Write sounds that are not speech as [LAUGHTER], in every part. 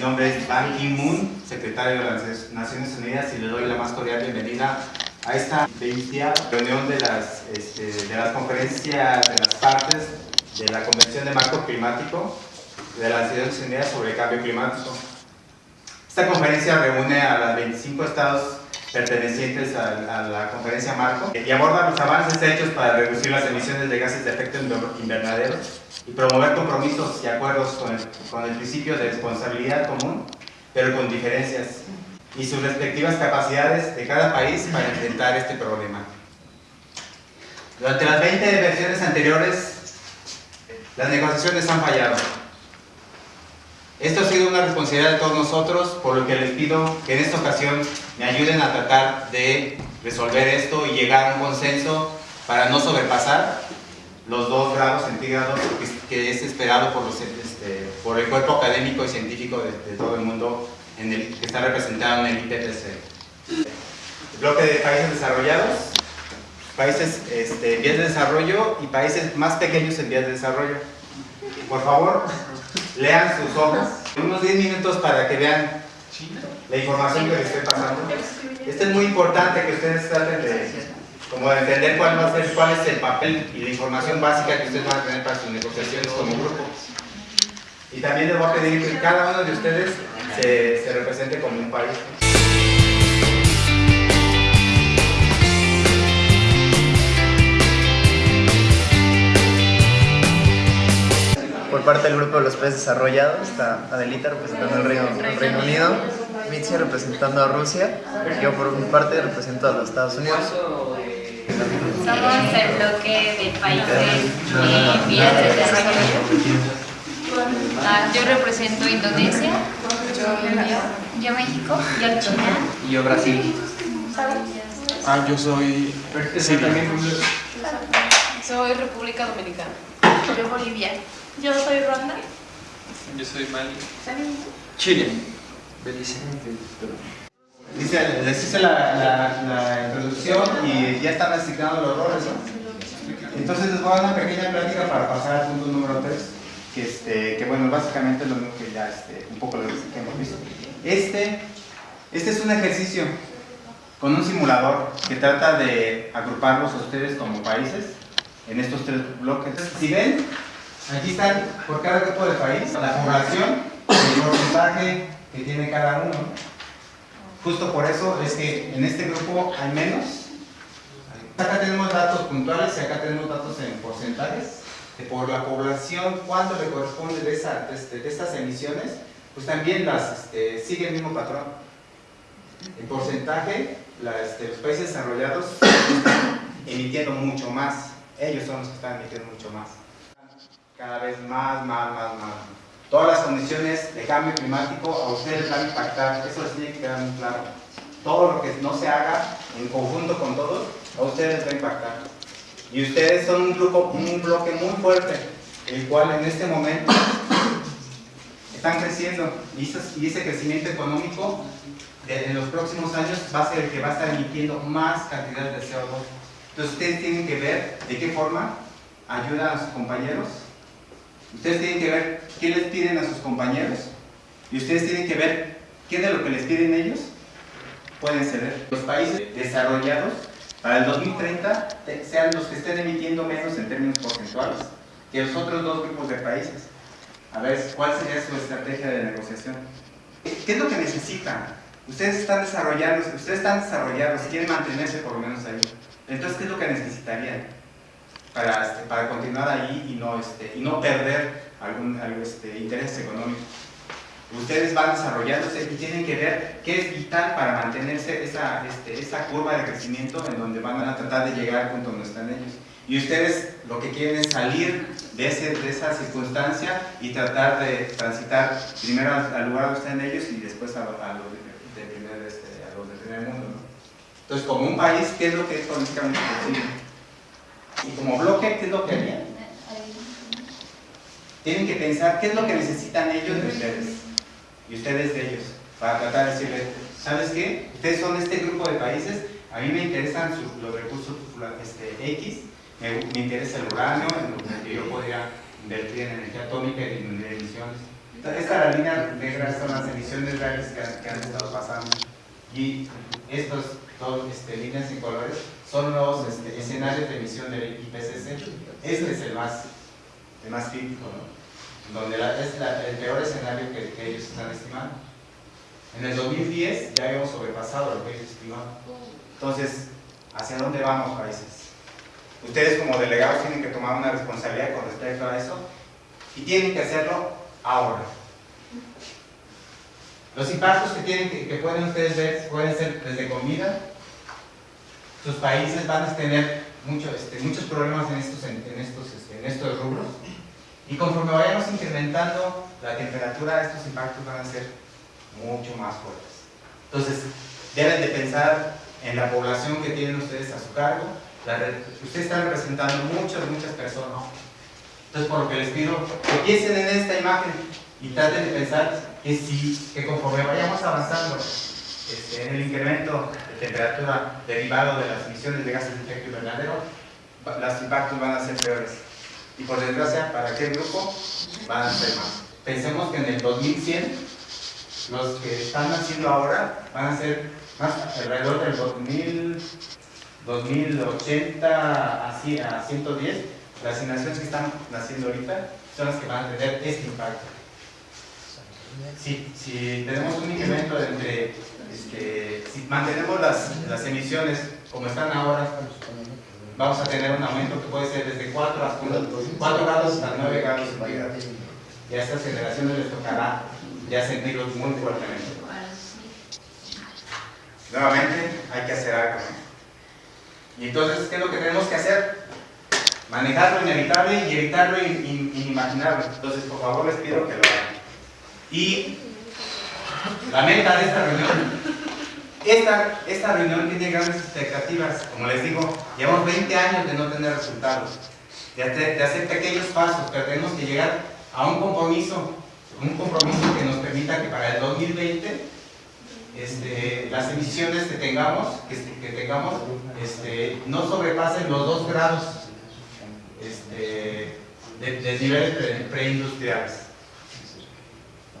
nombre es Ban Ki-moon, secretario de las Naciones Unidas, y le doy la más cordial bienvenida a esta 20 reunión de las, este, de las conferencias de las partes de la Convención de Marco Climático de las Naciones Unidas sobre Cambio Climático. Esta conferencia reúne a los 25 estados pertenecientes a, la conferencia Marco y aborda los avances hechos para reducir las emisiones de gases de efecto invernadero y promover compromisos y acuerdos con el, con el principio de responsabilidad común, pero con diferencias, y sus respectivas capacidades de cada país para enfrentar este problema. Durante las 20 versiones anteriores, las negociaciones han fallado. Esto ha sido una responsabilidad de todos nosotros, por lo que les pido que en esta ocasión me ayuden a tratar de resolver esto y llegar a un consenso para no sobrepasar los dos grados centígrados que, es esperado por, este, por el cuerpo académico y científico de, todo el mundo en el, que está representado en el IPCC. bloque de países desarrollados, países este, en vías de desarrollo y países más pequeños en vías de desarrollo. Por favor, lean sus hojas, unos 10 minutos para que vean la información que les estoy pasando. Esto es muy importante que ustedes traten de, como entender cuál, va a ser, cuál es el papel y la información básica que ustedes van a tener para sus negociaciones como grupo. Y también les voy a pedir que cada uno de ustedes se, se represente como un país. Parte del grupo de los países desarrollados está Adelita representando al Reino, Reino Unido, Mitzi representando a Rusia, yo por mi parte represento a los Estados Unidos. Somos el bloque de países en vías de desarrollo. Ah, yo represento Indonesia, yo, yo México, yo China. Y yo Brasil. Ah, yo soy Soy República Dominicana. Yo Bolivia. Yo soy Ronda. Yo soy Mali. Chile. Belice. Dice, les hice la, la, la, introducción y ya están asignados los roles, ¿no? Entonces les voy a dar una pequeña plática para pasar al punto número 3, que, este, que bueno, básicamente es lo mismo que ya este, un poco lo que hemos visto. Este, este es un ejercicio con un simulador que trata de agruparlos a ustedes como países en estos tres bloques. Si ven, aquí están por cada grupo de país la población, el porcentaje que tiene cada uno. Justo por eso es que en este grupo hay menos. Acá tenemos datos puntuales y acá tenemos datos en porcentajes. Por la población, cuánto le corresponde de, esa, de, estas emisiones, pues también las este, sigue el mismo patrón. En porcentaje, este, los países desarrollados emitiendo mucho más. Ellos son los que están emitiendo mucho más. Cada vez más, más, más, más todas las condiciones de cambio climático a ustedes van a impactar, eso les tiene que quedar muy claro. Todo lo que no se haga en conjunto con todos, a ustedes va a impactar. Y ustedes son un grupo, un bloque muy fuerte, el cual en este momento están creciendo y ese crecimiento económico en los próximos años va a ser el que va a estar emitiendo más cantidad de CO2. Entonces ustedes tienen que ver de qué forma ayudan a sus compañeros Ustedes tienen que ver qué les piden a sus compañeros y ustedes tienen que ver qué de lo que les piden ellos pueden ceder. Los países desarrollados para el 2030 sean los que estén emitiendo menos en términos porcentuales que los otros dos grupos de países. A ver, ¿cuál sería su estrategia de negociación? ¿Qué es lo que necesitan? Ustedes están desarrollando, ustedes están desarrollados, quieren mantenerse por lo menos ahí. Entonces, ¿qué es lo que necesitarían? para, este, para continuar ahí y no, este, y no perder algún, este, interés económico. Ustedes van desarrollándose y tienen que ver qué es vital para mantenerse esa, este, esa curva de crecimiento en donde van a tratar de llegar al punto donde están ellos. Y ustedes lo que quieren es salir de, ese, de esa circunstancia y tratar de transitar primero al, lugar donde están ellos y después a, los, de, primer, este, a los del primer mundo. Entonces, como un país, ¿qué es lo que es políticamente posible? Y como bloque, ¿qué es lo que harían? Tienen que pensar qué es lo que necesitan ellos de ustedes y ustedes de ellos para tratar de decirles, ¿sabes qué? Ustedes son este grupo de países, a mí me interesan los recursos este, X, me, interesa el uranio, en lo que yo podría invertir en energía atómica y en emisiones. Esta línea negra son las emisiones reales que que han estado pasando. Y estos dos este, líneas en colores son los este, escenarios de emisión del IPCC. Este es el más, el más crítico, ¿no? Donde la- es la- el peor escenario que, que ellos están estimando. En el 2010 ya habíamos sobrepasado lo que ellos estimaban. Entonces, ¿hacia dónde vamos, países? Ustedes como delegados tienen que tomar una responsabilidad con respecto a eso y tienen que hacerlo ahora. Los impactos que, tienen, que, pueden ustedes ver pueden ser desde comida, sus países van a tener este, muchos problemas en estos, en, estos, este, en estos rubros y conforme vayamos incrementando la temperatura, estos impactos van a ser mucho más fuertes. Entonces, deben de pensar en la población que tienen ustedes a su cargo. Ustedes están representando muchas, muchas personas. Entonces, por lo que les pido, que piensen en esta imagen y traten de pensar que, si, que conforme vayamos avanzando este, en el incremento de temperatura derivado de las emisiones de gases de efecto invernadero, los impactos van a ser peores. Y por desgracia, para aquel grupo van a ser más. Pensemos que en el 2100, los que están naciendo ahora van a ser más alrededor del 2000, 2080 así a 110. Las generaciones que están naciendo ahorita son las que van a tener este impacto. Si, tenemos un incremento de entre, este, si mantenemos las, emisiones como están ahora, vamos a tener un aumento que puede ser desde 4, hasta 4 grados hasta 9 grados. Y a estas generaciones les tocará ya sentirlos muy fuertemente. Nuevamente, hay que hacer algo. Y entonces, ¿qué es lo que tenemos que hacer? Manejar lo inevitable y evitar lo in- in- inimaginable. Entonces, por favor, les pido que lo hagan. Y la meta de esta reunión, esta, esta reunión tiene grandes expectativas. Como les digo, llevamos 20 años de no tener resultados, de hacer, pequeños pasos, pero tenemos que llegar a un compromiso, un compromiso que nos permita que para el 2020 este, las emisiones que tengamos, que, que tengamos este, no sobrepasen los 2 grados este, de, de niveles pre- preindustriales.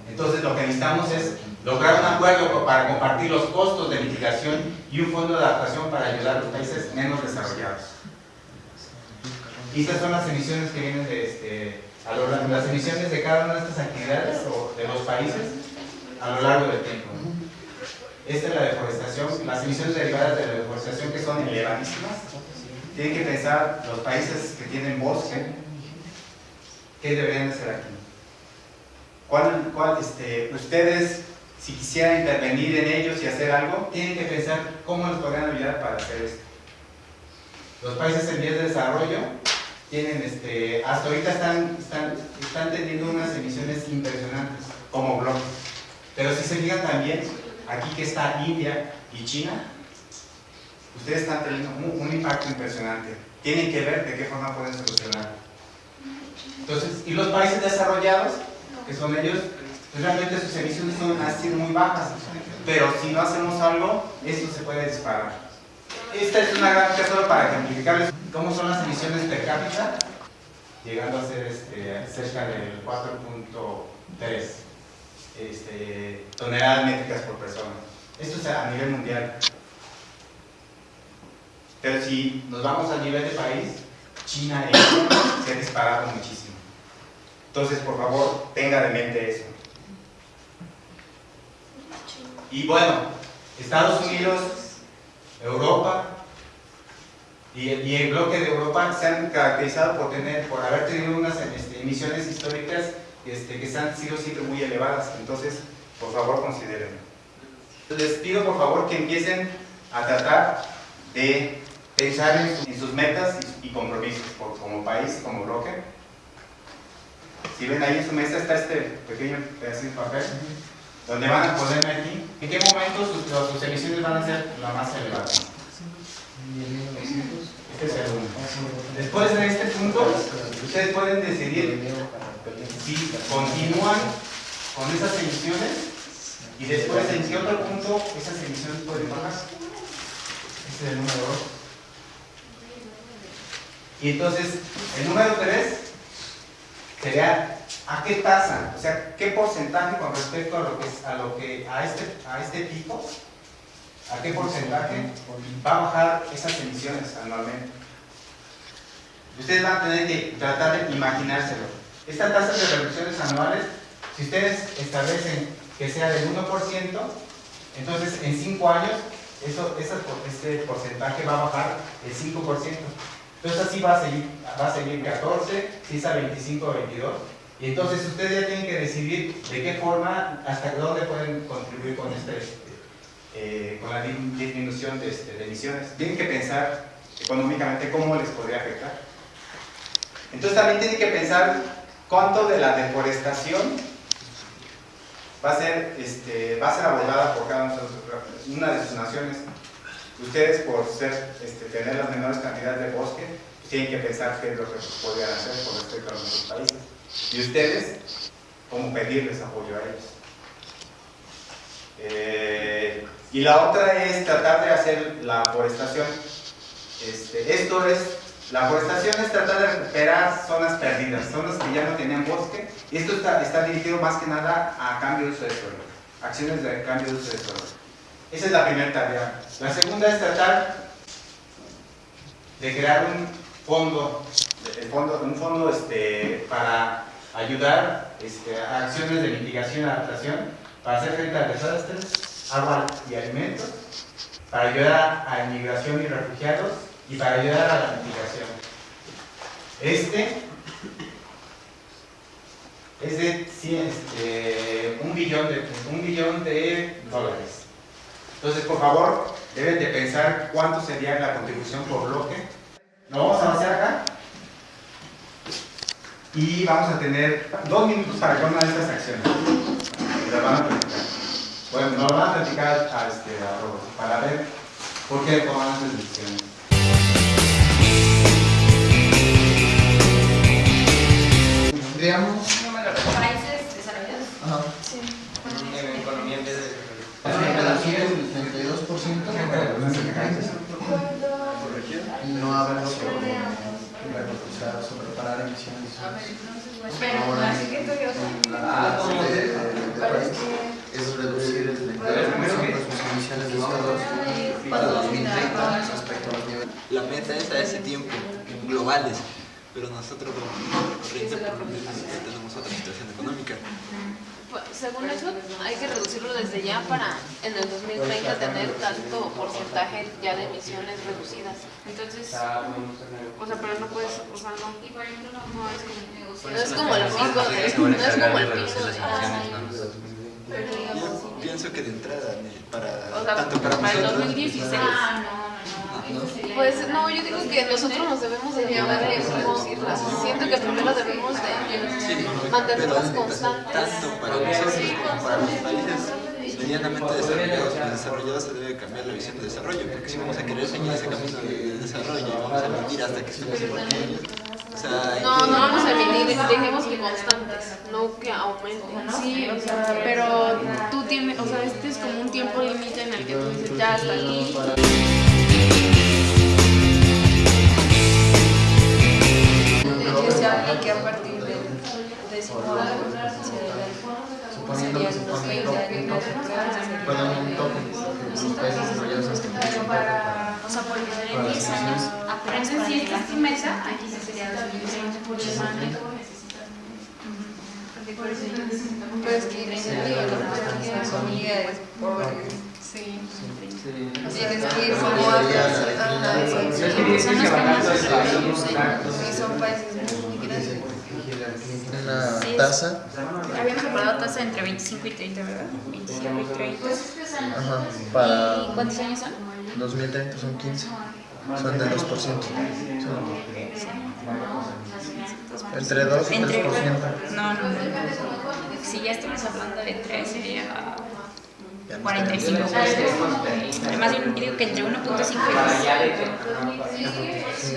Entonces lo que necesitamos es lograr un acuerdo para compartir los costos de mitigación y un fondo de adaptación para ayudar a los países menos desarrollados. Y estas son las emisiones que vienen de este, a lo largo- las emisiones de cada una de estas actividades o de los países a lo largo del tiempo. Esta es la deforestación, las emisiones derivadas de la deforestación que son elevadísimas. Tienen que pensar los países que tienen bosque, ¿qué deberían hacer aquí? ¿Cuál, cuál, este, ustedes, si quisieran intervenir en ellos y hacer algo, tienen que pensar cómo les podrían ayudar para hacer esto. Los países en vías de desarrollo tienen, este, hasta ahorita están, están, están teniendo unas emisiones impresionantes como bloque. Pero si se fijan también, aquí que está India y China, ustedes están teniendo un, un impacto impresionante. Tienen que ver de qué forma pueden solucionar. Entonces, y los países desarrollados, que son ellos, pues realmente sus emisiones son, sido muy bajas. Pero si no hacemos algo, esto se puede disparar. Esta es una gráfica solo para ejemplificarles cómo son las emisiones per cápita, llegando a ser este, cerca del 4.3 este, toneladas métricas por persona. Esto es a nivel mundial. Pero si nos vamos a nivel de país, China e se ha disparado muchísimo. Entonces, por favor, tenga de mente eso. Y bueno, Estados Unidos, Europa y, el bloque de Europa se han caracterizado por tener, por haber tenido unas este, emisiones históricas este, que se han sido siempre muy elevadas. Entonces, por favor, considérenlo. Les pido por favor que empiecen a tratar de pensar en, en sus metas y, y compromisos por- como país, como bloque. Si ven ahí en su mesa está este pequeño pedacito de papel donde van a poner aquí en qué momento sus, sus emisiones van a ser la más elevada. Este es el. Después de este punto, ustedes pueden decidir si continúan con esas emisiones y después en qué otro punto esas emisiones pueden bajar. Este es el número 2. Y entonces, el número 3 sería ¿A qué tasa? O sea, ¿qué porcentaje con respecto a lo que, a, lo que a, este, a este tipo, a qué porcentaje va a bajar esas emisiones anualmente? Ustedes van a tener que tratar de imaginárselo. Esta tasa de reducciones anuales, si ustedes establecen que sea del 1%, entonces en 5 años eso, por- este porcentaje va a bajar el 5%. Entonces así va a seguir, va a seguir 14, si es a 25 o 22. Y entonces ustedes ya tienen que decidir de qué forma, hasta dónde pueden contribuir con, este, eh, con la di- disminución de, este, de emisiones. Tienen que pensar económicamente cómo les podría afectar. Entonces también tienen que pensar cuánto de la deforestación va a ser, este, va a ser abordada por cada una de sus naciones. Ustedes por este, tener las menores cantidades de bosque, tienen que pensar qué es lo que podrían hacer con respecto a nuestros países. Y ustedes, cómo pedirles apoyo a ellos. Eh, y la otra es tratar de hacer la forestación. Este, esto es, la forestación es tratar de recuperar zonas perdidas, zonas que ya no tenían bosque. Y esto está, está dirigido más que nada a cambio de uso de suelo, acciones de cambio de uso de suelo. Esa es la primera tarea. La segunda es tratar de crear un fondo, un fondo este, para ayudar este, a acciones de mitigación y adaptación, para hacer frente a desastres, agua y alimentos, para ayudar a inmigración y refugiados y para ayudar a la mitigación. Este es de este, un, billón de, un billón de dólares. Entonces, por favor, deben de pensar cuánto sería la contribución por bloque. Lo vamos a hacer acá. Y vamos a tener dos minutos para cada una de estas acciones. Y las van a platicar. Bueno, nos van a platicar a, este, a para ver por qué toman estas decisiones. Tendríamos. Países desarrollados. Ajá. En economía en vez de Reducir el 32% y no habla sobre, o sea, sobre parar emisiones. Ahora, es reducir el 32% de sus emisiones de CO2 para 2030 respecto a los niveles. La meta es a ese tiempo, globales, pero nosotros como corriente tenemos otra situación económica. Pues, Según eso, hay que reducirlo desde ya para en el 2030 tener tanto porcentaje ya de emisiones reducidas. Entonces, o sea, pero no puedes, o sea, no, no es como, no es como el pico de, no es como el pico de, Yo pienso que de entrada, para, tanto para para el nosotros, 2016. ¿no? Pues no, yo digo que nosotros nos debemos de llevar reducirlas. Siento que primero debemos de mantenerlas constantes. tanto para nosotros como para los países medianamente desarrollados, desarrollados se debe cambiar la visión de desarrollo, porque si vamos a querer seguir ese camino de desarrollo y vamos a vivir hasta que estemos igual que ellos, o sea, hay No, que- no vamos a emitir, dejemos que constantes, no que aumenten. Sí, o sea, pero tú tienes, o sea, este es como un tiempo límite en el que tú dices, ya hasta aquí. Que se habla que a partir del décimo año Suponiendo que se pone un tope, los que Pero para, o sea, porque de 10 las años apenas si es meta, aquí se sería 2020 por semana. Pero es que incentivo la economía es por... Sí. Tienes que ir como a... Son los que más. Sí, son países. Una tasa Habíamos separado tasa entre 25 y 30, ¿verdad? 25 y 30. ajá, para ¿Y cuántos años son? 2030 son 15, son del 2%. Son entre 2 y 3%. Entre, no, no, no. Si ya estamos hablando de 3, sería Ya no 45. Además, yo digo que entre 1.5 y 2.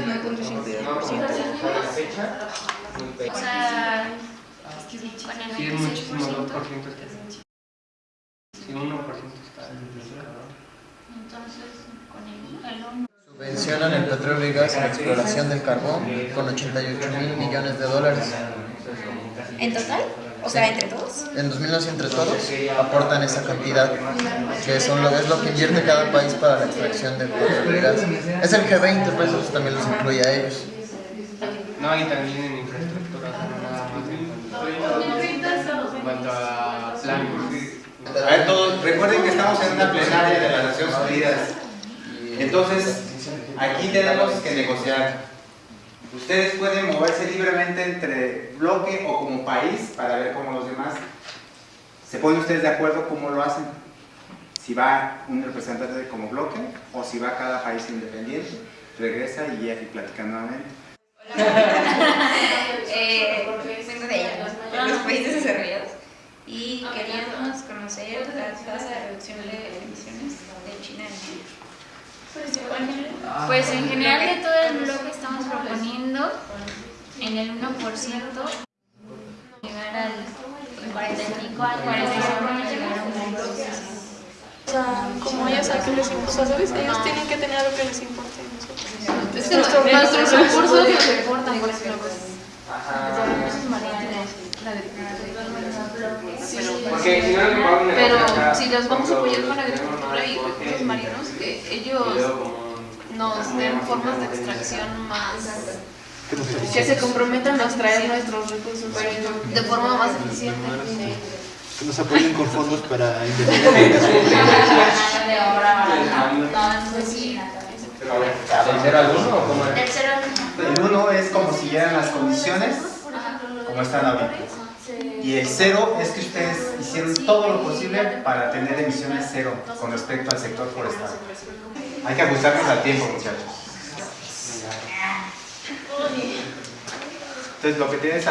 1.5 O sea, el Sí, es 26%. muchísimo 2%. Si 1% está. Entonces, con el. Subvencionan el petróleo y gas y la exploración del carbón con 88 mil millones de dólares. ¿En total? O sea, entre todos. En 2011 entre todos aportan esa cantidad, que son lo, es lo que invierte cada país para la extracción de petróleo Es el G20, pues eso también los incluye a ellos. No, y también en infraestructura, nada más recuerden que estamos en una plenaria de las Naciones Unidas. Entonces, aquí tenemos que negociar. Ustedes pueden moverse libremente entre bloque o como país para ver cómo los demás se ponen ustedes de acuerdo cómo lo hacen. Si va un representante como bloque o si va cada país independiente, regresa y ya platican nuevamente. Eh, vengo de allá, de los países desarrollados y queríamos conocer la tasa de reducción de emisiones de China en. Pues en general de todo el bloque estamos proponiendo en el 1% llegar al 45 al 45 llegar a un 20%. O sea, como ya saben que les importa, ¿sabes? Ellos tienen que tener algo que les importe a nosotros. Es que nuestros, recursos nos importan, por ejemplo, pues. Los recursos marinos, la pero si los vamos a apoyar con agricultura y recursos marinos, que ellos nos den formas de extracción más que se comprometan a extraer nuestros recursos de forma más eficiente. Que nos apoyen con fondos para investigación. ¿El 0 al 1 o cómo El 1 es como si eran las condiciones como están ahorita. Y el cero es que ustedes hicieron todo lo posible para tener emisiones cero con respecto al sector forestal. Hay que ajustarnos al tiempo, muchachos. Entonces, lo que, tienes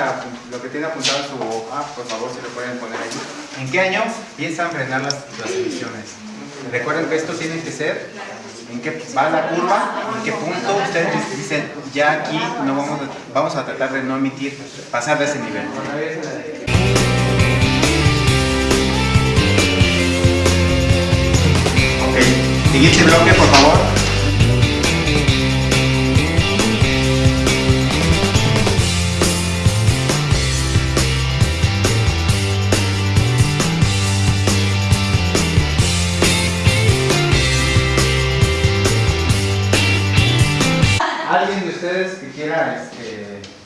lo que tiene apuntado en su hoja, por favor, si lo pueden poner ahí. ¿En qué año piensan frenar las, las emisiones? Recuerden que esto tiene que ser en qué va la curva, en qué punto ustedes dicen, ya aquí no vamos, a, vamos a tratar de no emitir, pasar de ese nivel. Ok, siguiente bloque por favor.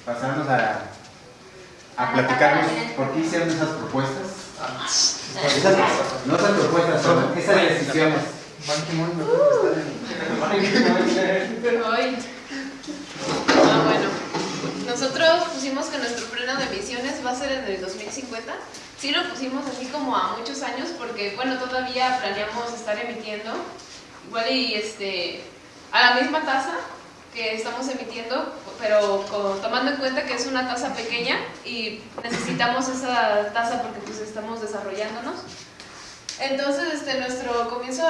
Pasarnos a, a platicarnos por qué hicieron esas propuestas. Esas, no esas propuestas, son esas decisiones. Ah, bueno. Nosotros pusimos que nuestro pleno de emisiones va a ser en el 2050. Sí lo pusimos así como a muchos años porque, bueno, todavía planeamos estar emitiendo igual y este a la misma tasa que estamos emitiendo, pero tomando en cuenta que es una tasa pequeña y necesitamos esa tasa porque pues estamos desarrollándonos. Entonces, este, nuestro comienzo,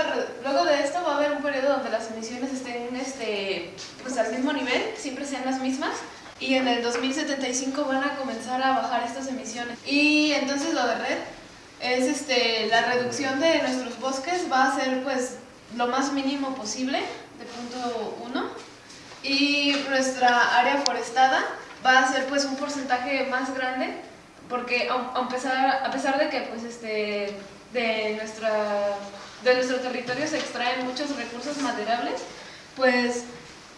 luego de esto va a haber un periodo donde las emisiones estén este, pues al mismo nivel, siempre sean las mismas, y en el 2075 van a comenzar a bajar estas emisiones. Y entonces lo de red es este, la reducción de nuestros bosques va a ser pues lo más mínimo posible, de punto 1, y nuestra área forestada va a ser pues un porcentaje más grande porque a, pesar, a pesar de que pues este de nuestra de nuestro territorio se extraen muchos recursos maderables pues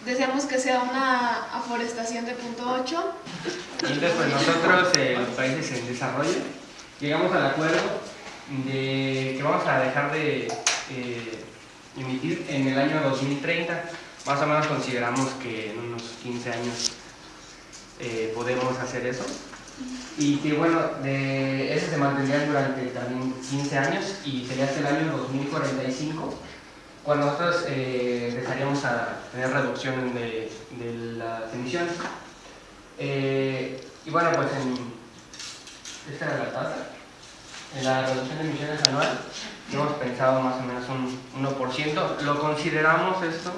deseamos que sea una aforestación de punto 8 entonces pues nosotros eh, los países en desarrollo llegamos al acuerdo de que vamos a dejar de eh, emitir en el año 2030 más o menos consideramos que en unos 15 años eh, podemos hacer eso. Y que bueno, de, ese se mantendría durante también 15 años y sería hasta el año 2045 cuando nosotros eh, empezaríamos a tener reducción de, las emisiones. Eh, y bueno, pues en, esta era la tasa, en la reducción de emisiones anual, hemos pensado más o menos un 1%. Lo consideramos esto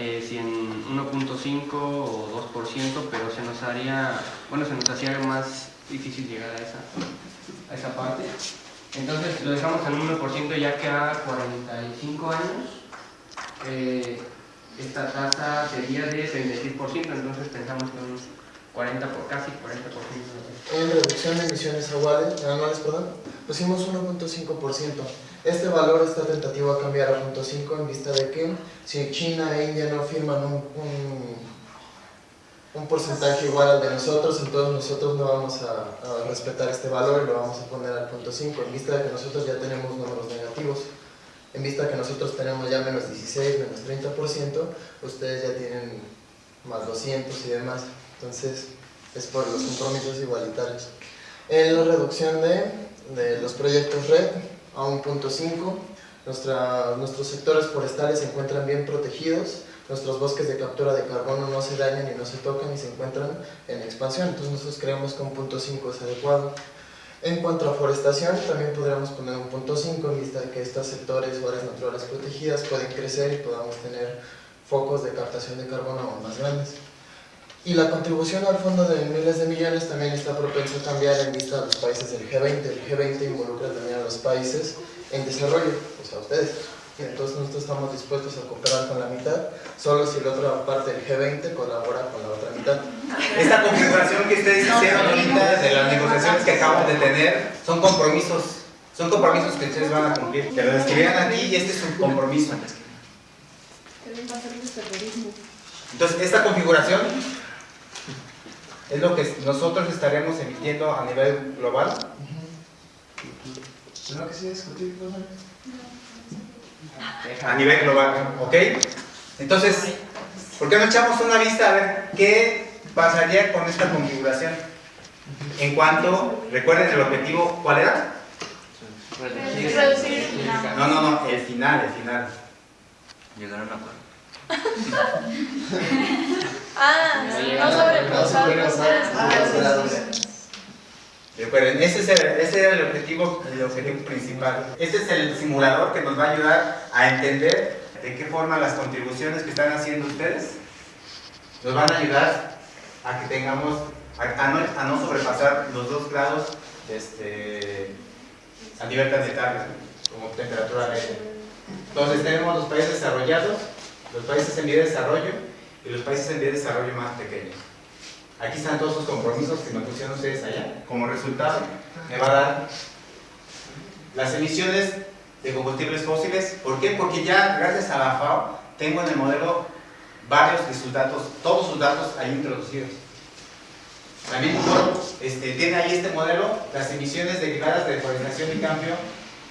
eh, si en 1.5 o 2%, pero se nos haría, bueno, se nos hacía más difícil llegar a esa, a esa parte. Entonces lo dejamos en 1% ya que a 45 años eh, esta tasa sería de 36%, entonces pensamos que 40 por casi 40 por ciento. En reducción de emisiones anuales, anuales perdón, pusimos 1.5%. Este valor está tentativo a cambiar a 0.5 en vista de que si China e India no firman un, un, un porcentaje igual al de nosotros, entonces nosotros no vamos a, a respetar este valor y lo vamos a poner al 0.5 en vista de que nosotros ya tenemos números negativos. En vista de que nosotros tenemos ya menos 16, menos 30%, ustedes ya tienen más 200 y demás. Entonces, es por los compromisos igualitarios. En la reducción de, de los proyectos red a 1.5, nuestra, nuestros sectores forestales se encuentran bien protegidos, nuestros bosques de captura de carbono no se dañan y no se tocan y se encuentran en expansión, entonces nosotros creemos que 1.5 es adecuado. En cuanto a forestación, también podríamos poner un punto 5 en vista de que estos sectores o áreas naturales protegidas pueden crecer y podamos tener focos de captación de carbono más grandes. Y la contribución al fondo de miles de millones también está propenso a cambiar en vista de los países del G20. El G20 involucra también a los países en desarrollo, o sea, ustedes. Entonces nosotros estamos dispuestos a cooperar con la mitad, solo si la otra parte del G20 colabora con la otra mitad. Esta configuración que ustedes hicieron ahorita de las negociaciones que acabamos de tener son compromisos, son compromisos que ustedes van a cumplir. Que lo escribieran aquí y este es un compromiso. Entonces, esta configuración es lo que nosotros estaremos emitiendo a nivel global. ¿No que sí discutir, A nivel global, ¿ok? Entonces, ¿por qué no echamos una vista a ver qué pasaría con esta configuración? En cuanto, recuerden el objetivo, ¿cuál era? No, no, no, el final, el final. Llegar a un acuerdo. [LAUGHS] Ah, no sobrepasar los tres Recuerden, ese, es el, ese era el objetivo, el objetivo principal. Este es el simulador que nos va a ayudar a entender de qué forma las contribuciones que están haciendo ustedes nos van a ayudar a que tengamos, a, a no, a no sobrepasar los dos grados este, a nivel planetario, como temperatura media. Entonces tenemos los países desarrollados, los países en vía de desarrollo y los países en vía de desarrollo más pequeños. Aquí están todos sus compromisos que me pusieron ustedes allá. Como resultado, me va a dar las emisiones de combustibles fósiles. ¿Por qué? Porque ya, gracias a la FAO, tengo en el modelo varios de sus datos, todos sus datos ahí introducidos. También este, tiene ahí este modelo las emisiones derivadas de deforestación y cambio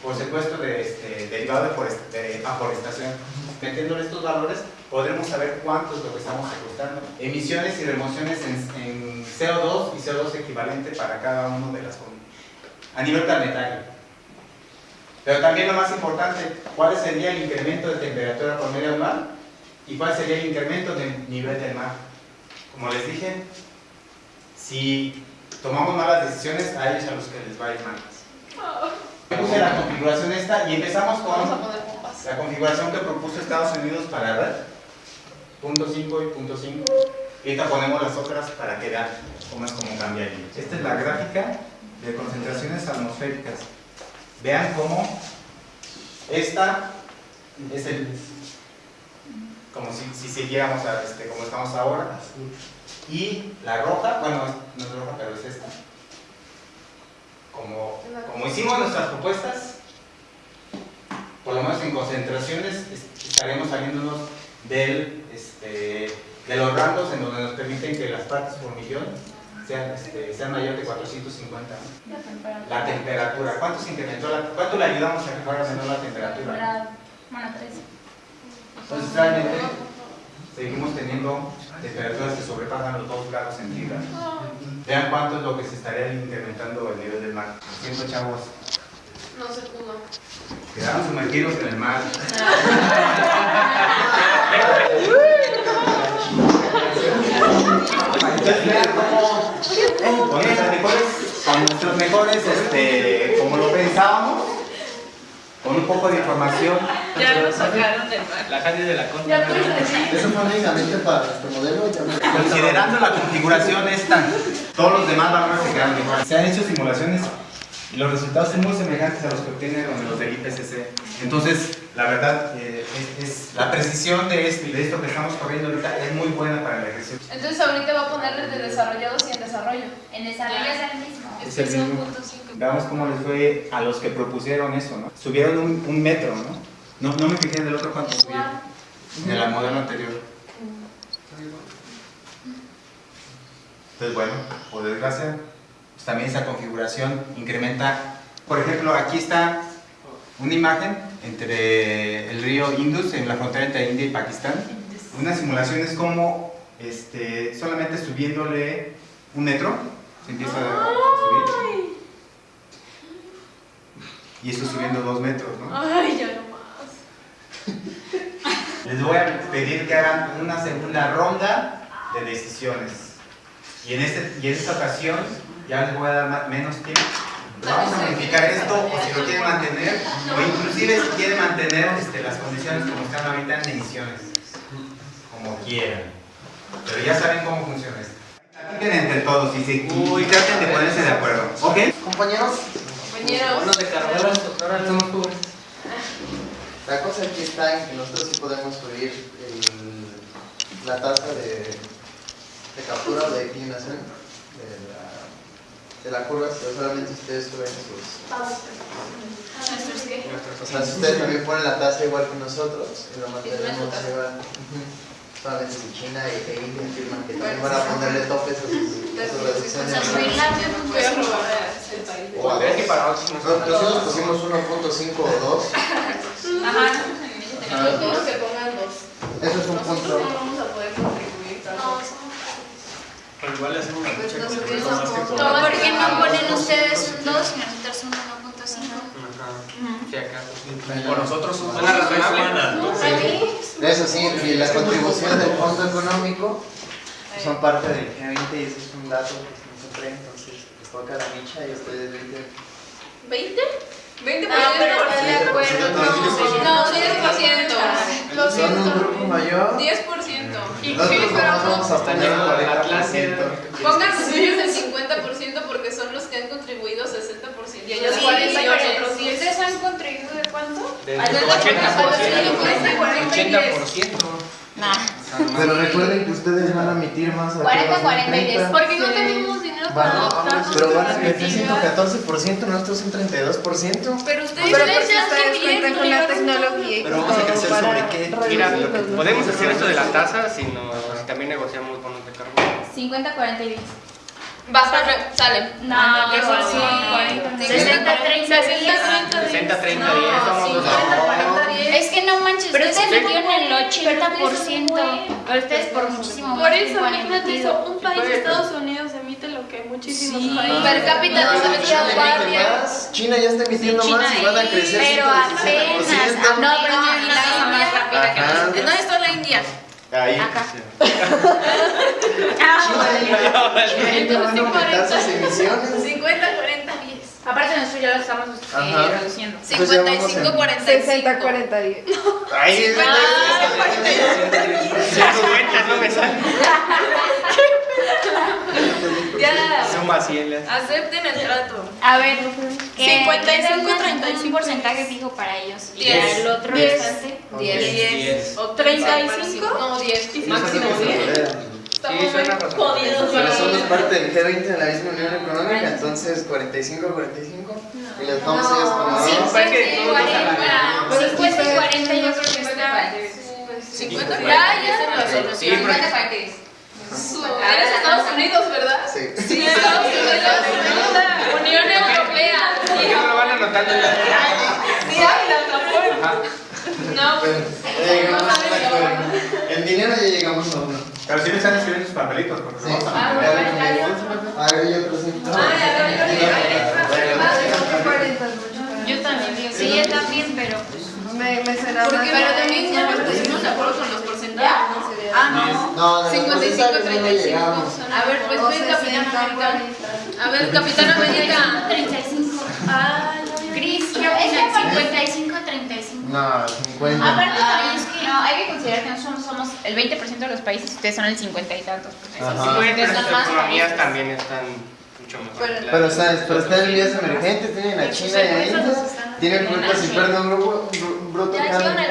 por secuestro de, este, derivado de, forest, de aforestación. Metiéndole estos valores, podremos saber cuánto es lo que estamos secuestrando. Emisiones y remociones en, en CO2 y CO2 equivalente para cada uno de las a nivel planetario. Pero también lo más importante, ¿cuál sería el incremento de temperatura promedio anual? ¿Y cuál sería el incremento del nivel del mar? Como les dije, si tomamos malas decisiones, a ellos a los que les va a ir mal. Puse la configuración esta y empezamos con la configuración que propuso Estados Unidos para red. Punto 5 y punto 5. Y ahorita ponemos las otras para que vean cómo es como cambia ahí. Esta es la gráfica de concentraciones atmosféricas. Vean cómo esta es el como si, si siguiéramos a este, como estamos ahora y la roja, bueno no es roja pero es esta como, como hicimos nuestras propuestas por lo menos en concentraciones estaremos saliéndonos del, este, de los rangos en donde nos permiten que las partes por millón sean, este, sean mayores de 450. La temperatura. ¿Cuánto se incrementó? La, ¿Cuánto le ayudamos a que fuera menor la temperatura? Bueno, 3. Entonces realmente seguimos teniendo temperaturas que sobrepasan los 2 grados centígrados. Vean cuánto es lo que se estaría incrementando el nivel del mar. Siento chavos. No se pudo. Quedaron sumergidos en el mar. [LAUGHS] Cómo con nuestros mejores, con nuestros mejores este, como lo pensábamos, con un poco de información. Ya lo sacaron del mar. La calle de la decir. Eso fue únicamente para nuestro modelo. Considerando la configuración esta, todos los demás valores se quedan igual. Se han hecho simulaciones Y los resultados son muy semejantes a los que obtienen los del IPCC. Entonces, la verdad, eh, es, es- la precisión de esto, de esto que estamos corriendo ahorita es muy buena para la ejercicio. Entonces ahorita va a ponerle de desarrollados y en desarrollo. En desarrollo es el mismo. Es el mismo. Veamos cómo les fue a los que propusieron eso, ¿no? Subieron un, un metro, ¿no? ¿no? No me fijé en el otro cuánto subieron. De la modelo anterior. Entonces, bueno, por desgracia, pues también esa configuración incrementa. Por ejemplo, aquí está una imagen entre el río Indus, en la frontera entre India y Pakistán. Una simulación es como este, solamente subiéndole un metro, se empieza a subir. Y esto subiendo dos metros, ¿no? Ay, ya no más. [LAUGHS] Les voy a pedir que hagan una segunda ronda de decisiones. Y en, este, y en esta ocasión ya les voy a dar menos tiempo. Vamos a modificar esto o si lo quieren mantener o inclusive si quieren mantener este, las condiciones como están ahorita en ediciones. Como quieran. Pero ya saben cómo funciona esto. Platiquen entre todos y, se, y traten de ponerse de acuerdo. ¿Ok? Compañeros, Compañeros. de carrera, doctora, somos jóvenes. la cosa aquí está en que nosotros sí podemos subir el- la tasa de, de captura o de declinación de la, de la curva, pero solamente ustedes suben sus... O sea, si ustedes también ponen la tasa igual que nosotros, y lo mantenemos igual. Solamente si China y e India afirman que también van a ponerle topes a sus, reducciones. O sea, subirla Voy a robar el país. O a Es que para otros nos Nos- Nosotros pusimos 1.5 o 2. Ajá. Que pongan dos. Eso es un Nosotros punto. no vamos a poder contribuir tanto. Pero igual le hacemos una Pues lucha no con que eso. cobran. ¿Por qué no ponen ustedes un 2 y nosotros un 1.5? Ajá. Si acaso. Por nosotros son Suena razonable. Eso sí, y la contribución del fondo económico son parte del G20 y eso es un dato que se nos trae, entonces les toca la micha y ustedes 20. ¿20? ¿20%? Ah, pero de acuerdo. No, 10%. Lo Son un siento. grupo mayor. 10%. ¿Y qué, pero vamos a poner La clase. 40%. Pongan ustedes el 50% porque son los que han contribuido 60% y ellos Sí, 40 y pero nosotros 10. ¿Ustedes han contribuido de cuánto? Del Al del 80%. 80%. Nah. Pero recuerden que ustedes van a emitir más a 40, 40 y 10. Porque no tenemos dinero para pero van a meter respectivas. 114%, nosotros un 32%. Pero ustedes Pero porque cuentan con la tecnología Pero vamos a crecer sobre qué. Mira, podemos hacer esto de la tasa si, también negociamos bonos de carbono. 50, 40 y 10. Basta, re- sale. No, son son 40. 60, 30, 60, 30, 60, 30, No, 10, somos dos. 50, 40, 10. Es que no manches, Pero ustedes metieron el 80%. Pero ustedes por muchísimo Por eso, imagínate eso, un país, Estados Unidos, muchísimos Sí. países. Per cápita no se China metía emite guardia. más, China ya está emitiendo más y van a crecer Pero 117%. apenas. No, pero y la India más rápida que nosotros. ¿Dónde está la India? Ahí. Acá. China ya China a aumentar sus emisiones. 50, 40, 10. Aparte nosotros ya lo estamos eh, reduciendo. Entonces ya vamos 55, en- 45. 60, 40, 10. Ahí, Si cuentas [LAUGHS] no me sale. [LAUGHS] Ya. Suma 100. le hace. Acepten el trato. A ver, que 55, den un- 35. Un porcentaje fijo para ellos. Y Diez. ya el otro Diez. restante. 10. 10. O 35. No, 10. Sí, Máximo sí, 10. sí. Estamos Sí, muy suena jodidos. Pero somos parte del G20 de la misma Unión Económica, entonces 45, 45. Y les vamos a ellos como Sí, no. parece que sí, todos nos 40. Pero es que 50 y ustedes 40 yo creo que se está. pueden- 50, Sí, 40. Ya, ya se lo Sí, solucionó. porque- 50, 40 y 10. Eres Estados Unidos, ¿verdad? Sí. Sí, Estados Unidos. Unión Europea. ¿Por qué no lo van anotando? Sí. No, ya acuerdo. En dinero ya llegamos a uno. Pero si me están escribiendo sus papelitos, porque Sí. vamos a Ah, cambiar. bueno, ya, ya. A ver, yo sí. Ah, ya, ya, ya, ya, ya. 40 es mucho para mí. Yo también digo, sí, yo también, pero Me, me será Porque, más- pero también ya nos pusimos de acuerdo con los porcentajes. Ah, no. No, de los 55, porcentajes no 35. llegamos. A ver, pues ven, Capitán 60, América. 40. A ver, Capitán América. 35. Ah, Cris, creo que es el 55, 35. No, 50. Aparte también es que no, hay que considerar que nosotros somos el 20% de los países y ustedes son el 50 y tantos. Ajá. sí, las economías también están mucho mejor. Pero- claro. Pero, ¿sabes? Pero están en vías emergentes, tienen a Pues China y a India. Tienen haciendo. productos internos bruto, bru- bruto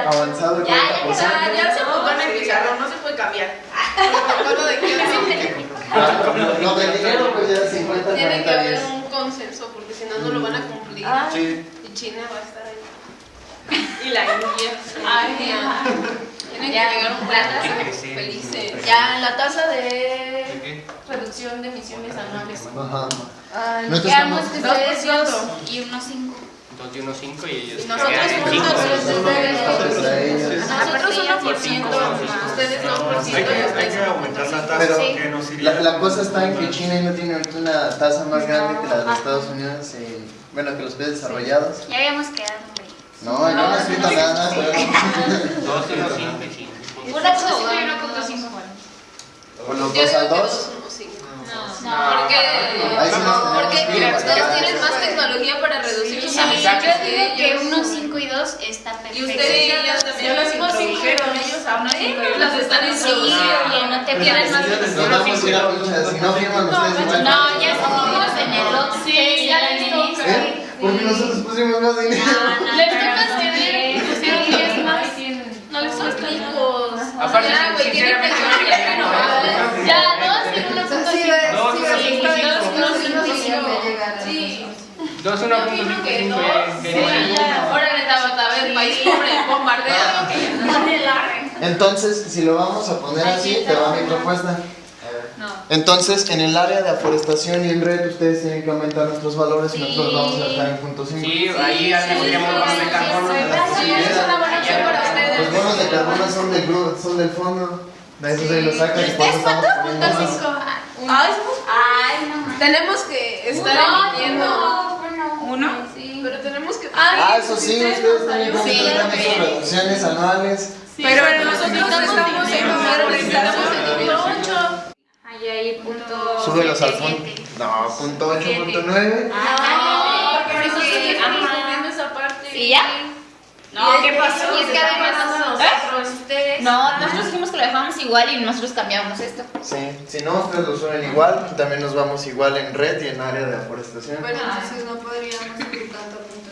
avanzado el Ya, ya 40%. Ya, ya se apuntó en el pizarrón, no se puede cambiar. Protocolo de dinero, pues ya 50, Tiene que 40, haber 10. un consenso porque si no, no lo van a cumplir. Ah. Y China va a estar ahí. Y la India. Ay. Tienen que llegar un la plan felices. Ya, la tasa de ¿De qué? Reducción de emisiones anuales. Ajá. Que ustedes 2%. dos y unos cinco. Dos y uno cinco y ellos. Y nosotros. Nosotros 1%, ustedes 2% Hay y que, hay ustedes que aumentar la 1.5%. tasa Pero nos. La, la cosa está en que China no tiene ahorita una tasa más grande que la de Estados Unidos, y, bueno, que los países desarrollados. Ya habíamos quedado, güey. No, yo no he escrito nada, pero... [LAUGHS] Dos y uno cinco y cinco. Una punto cinco y una punto cinco. O los Yo dos digo al que dos. 2.5. No, Porque, sí porque que ir. ustedes tienen más tecnología para reducir sus Sí, emisiones yo digo que que ellos. uno, cinco y dos está perfecto. Y ustedes ya las, también las introdujeron, ellos las están Sí, introduciendo. oye, no te pierdas más. No ya estuvimos en el otro. Sí, ya les toca. ¿Eh? Porque nosotros pusimos más dinero. Les toca ceder, pusieron 10 más. No les hijos. Aparte, sinceramente, tecnología no, renovada. Ya, dos y uno punto cinco. Dos, Sí, uno, sí, cinco, dos, cinco. uno, cinco, cinco. Sí. Dos Yo cinco que dos. Sí, ya-. Órale, Tabata, a ver, país pobre, bombardea. Entonces, si lo vamos a poner así, te va mi propuesta. No. Entonces, en el área de aforestación y en red, ustedes tienen que aumentar nuestros valores y nosotros vamos a dejar en punto 5. Sí, ahí tendríamos bonos de carbono. Sí, es una buena opción para Los ustedes. bonos de carbono son del, gru- son del fondo. De eso se los sacan y por eso estamos poniendo más. Ay, Ay, no. tenemos que estar No, emitiendo. No, uno. Sí. Pero tenemos que. Ah, eso sí, ustedes también nos tienen sus reducciones anuales. Pero nosotros estamos en número, estamos en nivel 8. Ahí, ahí, punto. Súbelos al siete. No, punto 8, punto 9. Ah, Porque nosotros estamos esa parte. ¿Y ya? No, ¿qué pasó? Y es que además nosotros, ustedes. No, nosotros dijimos que lo dejamos igual y nosotros cambiamos esto. Sí, si no, ustedes lo suben igual. También nos vamos igual en red y en área de aforestación. Bueno, entonces no podríamos subir tanto punto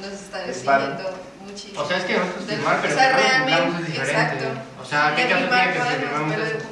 Nos está Es para- exigiendo muchísimo. O sea, es que nosotros De- firmar, pero o sea, realmente, es diferente. exacto. O sea, ¿qué caso tiene que podemos, firmamos eso?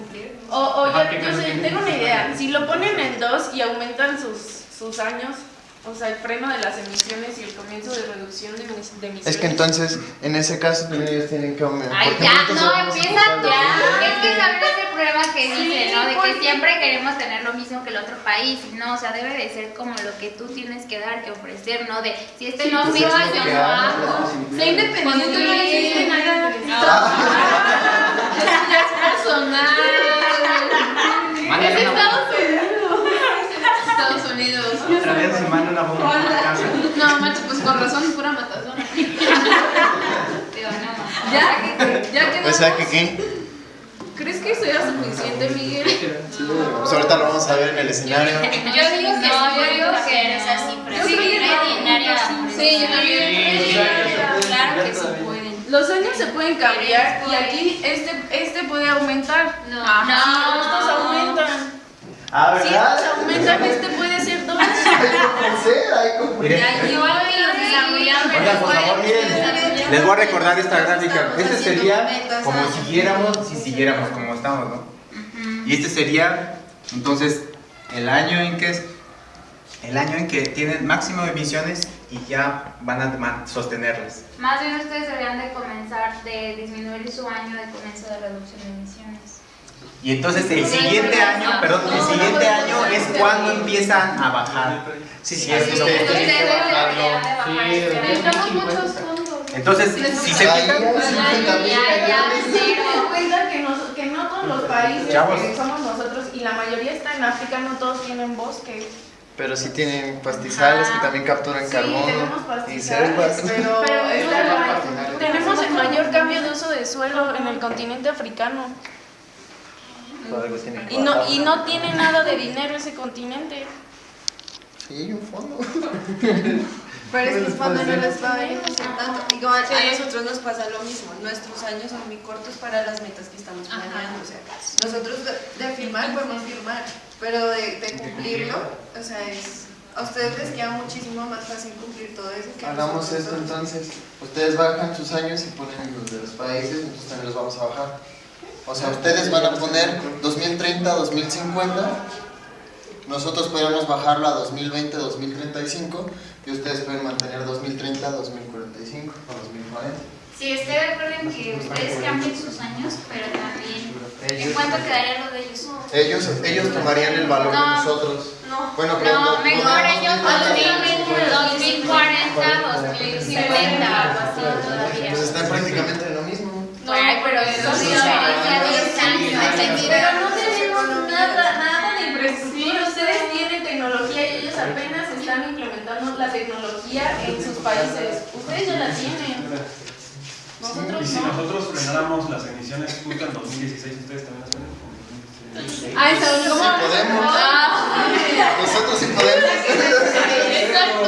O, o Ajá, ya, ¿qué yo tengo una idea. Si lo ponen en 2 y aumentan sus, sus años, o sea, el freno de las emisiones y el comienzo de reducción de, emis- de emisiones. Es que entonces, en ese caso, también ellos tienen que aumentar. Ay, porque ya, nosotros no, empieza ya. Es que sabes ese prueba que dice, ¿no? De que siempre queremos tener lo mismo que el otro país. y No, o sea, debe de ser como lo que tú tienes que dar, que ofrecer, ¿no? De si este no pues firma, es lo yo no hago. Sé independiente, Cuando tú no hiciste nada. Eso ya es personal. Es Estados Unidos. Estados Unidos. Otra vez se manda una bomba a la casa. No, macho, pues con razón, pura matazón. [LAUGHS] Digo, no. Ya, ya quedamos. O sea que, ¿qué? ¿Crees que eso era suficiente, Miguel? Pues ahorita lo vamos a ver en el escenario. Yo digo que no, yo digo que esa cifra. Yo Sí, que área. Sí, yo también. Sí, Claro que sí pueden. Los años se pueden cambiar y aquí este, este puede aumentar. No. No. estos aumentan. Ah, ¿verdad? estos aumentan, este puede ser dos. [LAUGHS] Hay que ofrecer, hay que ofrecer. Ya, igual que los desarrolladores. Oigan, por favor, miren, les voy a recordar esta gráfica. Este sería como si siguiéramos, si siguiéramos como estamos, ¿no? Y este sería, entonces, el año en que es, el año en que tienen máximo de emisiones y ya van a sostenerlas. Más bien ustedes deberían de comenzar de disminuir su año de comienzo de reducción de emisiones. Y entonces el siguiente año, perdón, el siguiente año es cuando empiezan a bajar. Sí, sí, es que. Entonces, si se fijan, hay 50 mil Ya, ya, millones. cero. Ten en cuenta que, nos- que no todos los países que somos nosotros y la mayoría está en África, no todos tienen bosques. Pero sí tienen pastizales que también capturan Sí, carbono tenemos y pastizales, selvas. pero, [LAUGHS] Pero es es la- la- tenemos el mayor cambio de uso de suelo en el continente africano. Por algo tienen que Y no, bajar. y no tiene nada de dinero ese continente. Sí, hay un fondo. [LAUGHS] Pero es que es cuando no les va a beneficiar tanto. Igual Sí. a nosotros nos pasa lo mismo. Nuestros años son muy cortos para las metas que estamos planeando. O sea, nosotros de, de firmar podemos firmar, pero de, de cumplirlo, o sea, es. A ustedes les queda muchísimo más fácil cumplir todo eso que Hagamos esto entonces. Ustedes bajan sus años y ponen los de los países, nosotros también los vamos a bajar. O sea, ustedes van a poner 2030, 2050. Nosotros podemos bajarlo a 2020, 2035. Y ustedes pueden mantener 2030, 2045 o 2040. Sí, estoy de acuerdo en que ustedes cambien sus años, pero también. ¿En cuánto quedaría lo de ellos? Ellos, ellos tomarían el valor de No. nosotros. No, Bueno, pero no, no- mejor no- ellos no- 2020, 2040, 2050, algo así todavía. Pues están prácticamente Ay, pero eso sí, diferencia de 10 años. Pero no tenemos nada, nada de infraestructura. Ustedes tienen tecnología y ellos apenas están implementando la tecnología en sus países. Ustedes ya la tienen. Y Nosotros si no. nosotros frenáramos las emisiones justo en 2016, ¿ustedes también las frenan? Ay, ¿saben cómo? Sí podemos. Ah, Nosotros sí podemos. Exacto.